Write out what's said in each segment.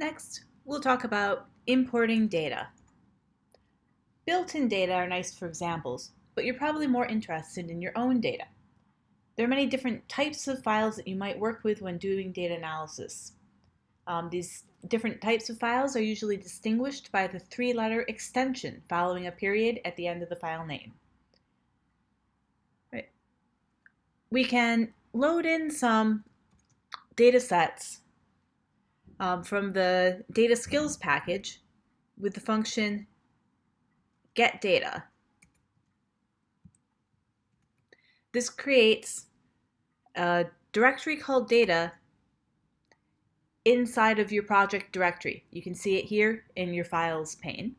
Next, we'll talk about importing data. Built-in data are nice for examples, but you're probably more interested in your own data. There are many different types of files that you might work with when doing data analysis. Um, these different types of files are usually distinguished by the three-letter extension following a period at the end of the file name. Right. We can load in some data sets um, from the data skills package with the function get data. This creates a directory called data inside of your project directory. You can see it here in your files pane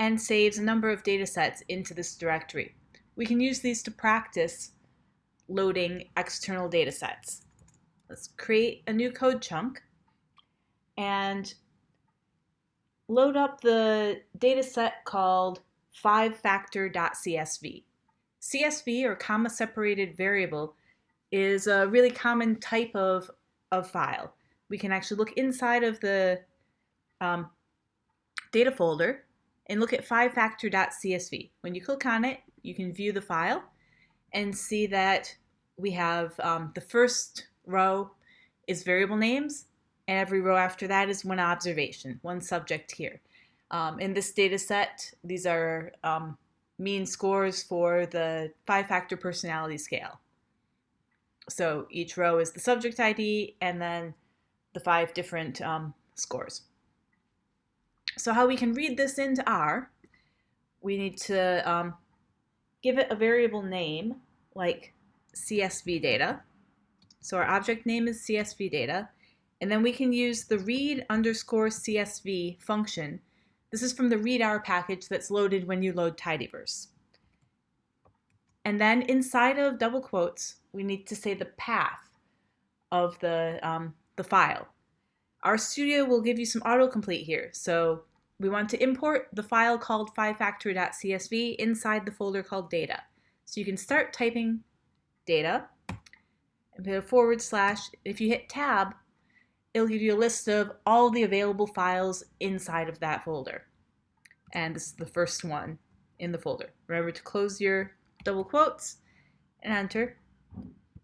and saves a number of data sets into this directory. We can use these to practice loading external data sets. Let's create a new code chunk and load up the data set called 5factor.csv. CSV, or comma separated variable, is a really common type of, of file. We can actually look inside of the um, data folder and look at 5factor.csv. When you click on it, you can view the file and see that we have um, the first row is variable names and every row after that is one observation, one subject here. Um, in this data set, these are um, mean scores for the five-factor personality scale. So each row is the subject ID and then the five different um, scores. So how we can read this into R, we need to um, give it a variable name like CSV data. So our object name is CSV data. And then we can use the read underscore CSV function. This is from the readr package that's loaded when you load tidyverse. And then inside of double quotes, we need to say the path of the, um, the file. RStudio will give you some autocomplete here. So we want to import the file called 5factor.csv inside the folder called data. So you can start typing data and put a forward slash. If you hit tab, it'll give you a list of all the available files inside of that folder. And this is the first one in the folder. Remember to close your double quotes and enter.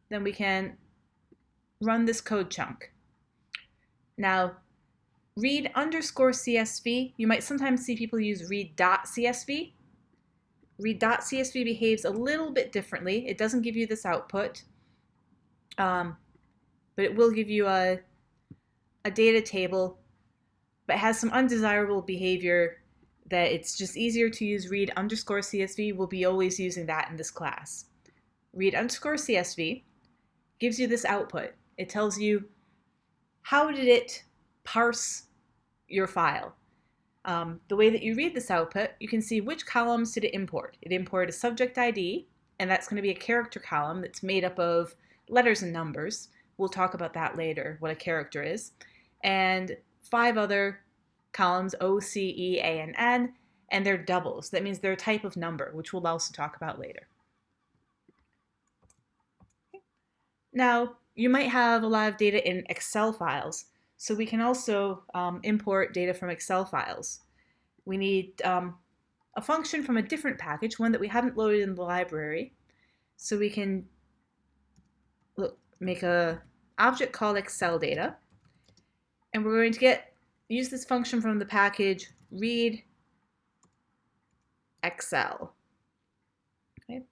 Then we can run this code chunk. Now, read underscore CSV, you might sometimes see people use read.csv. Read.csv behaves a little bit differently. It doesn't give you this output, um, but it will give you a a data table, but has some undesirable behavior that it's just easier to use read underscore CSV. We'll be always using that in this class. Read underscore CSV gives you this output. It tells you how did it parse your file. Um, the way that you read this output, you can see which columns did it import. It imported a subject ID, and that's going to be a character column that's made up of letters and numbers. We'll talk about that later, what a character is and five other columns, O, C, E, A, and N, and they're doubles. That means they're a type of number, which we'll also talk about later. Now, you might have a lot of data in Excel files, so we can also um, import data from Excel files. We need um, a function from a different package, one that we haven't loaded in the library, so we can look, make a object called Excel data, and we're going to get use this function from the package read Excel. Okay.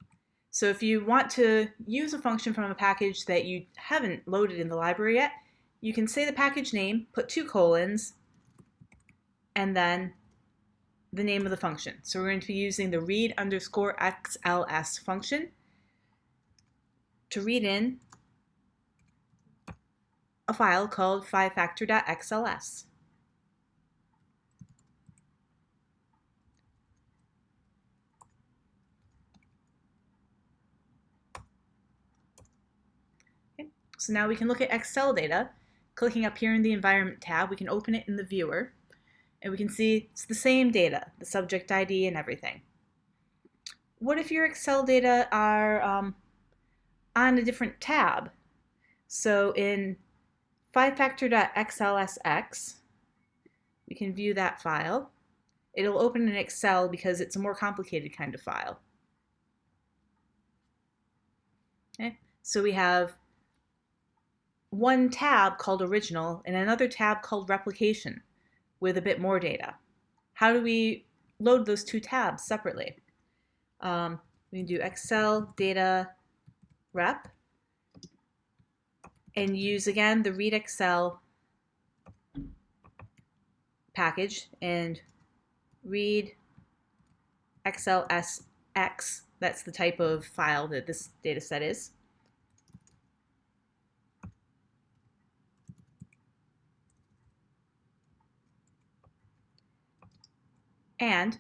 So if you want to use a function from a package that you haven't loaded in the library yet, you can say the package name, put two colons, and then the name of the function. So we're going to be using the read underscore XLS function to read in a file called 5factor.xls. Okay. So now we can look at Excel data. Clicking up here in the Environment tab, we can open it in the viewer, and we can see it's the same data, the subject ID and everything. What if your Excel data are um, on a different tab? So in 5factor.xlsx, we can view that file. It'll open in Excel because it's a more complicated kind of file. Okay, so we have one tab called original and another tab called replication with a bit more data. How do we load those two tabs separately? Um, we can do Excel data rep and use again the readxl package and read XLSX. That's the type of file that this data set is. And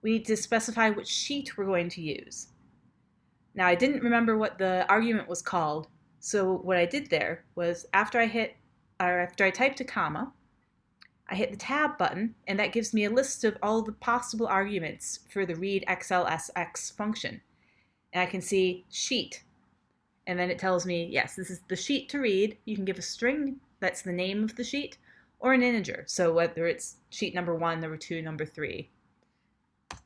we need to specify which sheet we're going to use. Now I didn't remember what the argument was called, so what I did there was after I hit, or after I typed a comma, I hit the tab button and that gives me a list of all the possible arguments for the read XLSX function. And I can see sheet, and then it tells me, yes, this is the sheet to read. You can give a string, that's the name of the sheet, or an integer. So whether it's sheet number one, number two, number three.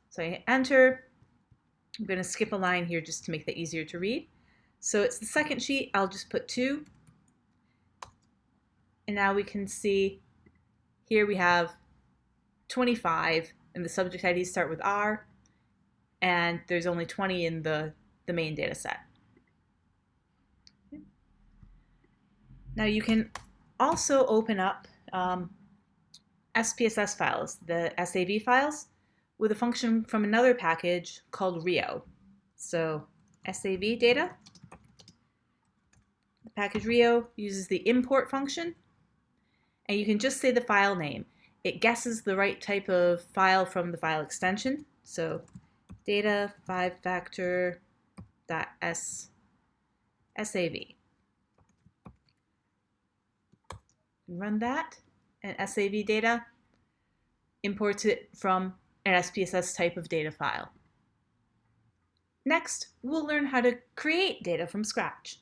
So I hit enter. I'm going to skip a line here just to make that easier to read. So it's the second sheet. I'll just put two. And now we can see here we have 25 and the subject IDs start with R and there's only 20 in the, the main data set. Now you can also open up um, SPSS files, the SAV files, with a function from another package called Rio. So SAV data. Package Rio uses the import function, and you can just say the file name. It guesses the right type of file from the file extension. So data 5 factor dot s sav. Run that and SAV data imports it from an SPSS type of data file. Next, we'll learn how to create data from scratch.